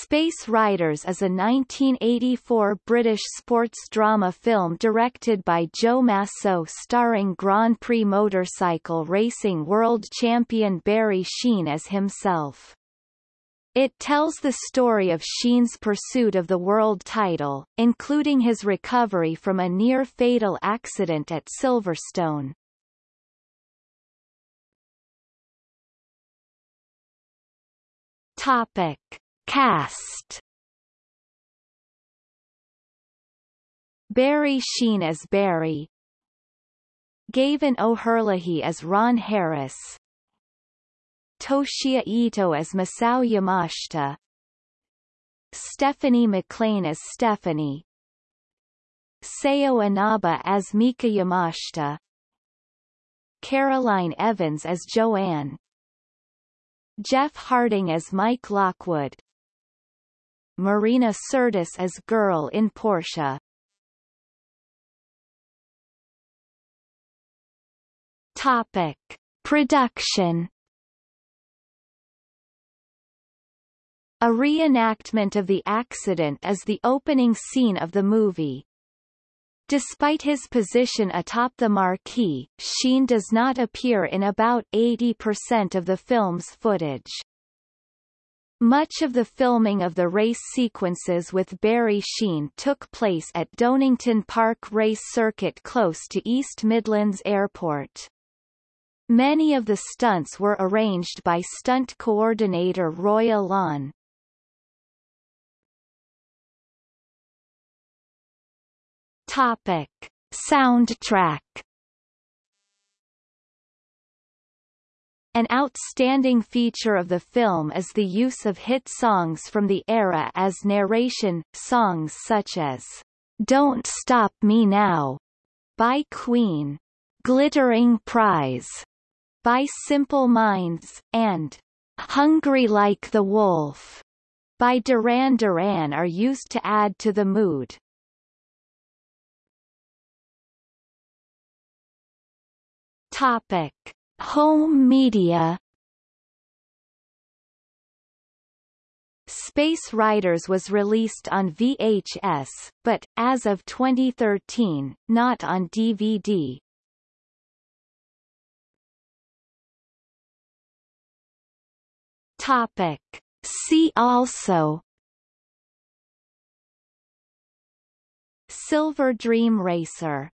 Space Riders is a 1984 British sports drama film directed by Joe Massot starring Grand Prix motorcycle racing world champion Barry Sheene as himself. It tells the story of Sheene's pursuit of the world title, including his recovery from a near-fatal accident at Silverstone. Topic. Cast. Barry Sheene as Barry. Gavin O'Herlihy as Ron Harris. Toshiya Ito as Masao Yamashita. Stephanie McLean as Stephanie. Sayo Inaba as Mika Yamashita. Caroline Evans as Joanne. Jeff Harding as Mike Lockwood Marina Sirtis as Girl in Porsche. Topic. Production A reenactment of the accident is the opening scene of the movie. Despite his position atop the marquee, Sheene does not appear in about 80% of the film's footage. Much of the filming of the race sequences with Barry Sheene took place at Donington Park Race Circuit close to East Midlands Airport. Many of the stunts were arranged by stunt coordinator Roy Alon. Topic. Soundtrack An outstanding feature of the film is the use of hit songs from the era as narration, songs such as Don't Stop Me Now by Queen, Glittering Prize by Simple Minds, and Hungry Like the Wolf by Duran Duran are used to add to the mood. Topic. Home media Space Riders was released on VHS, but, as of 2013, not on DVD. Topic. See also Silver Dream Racer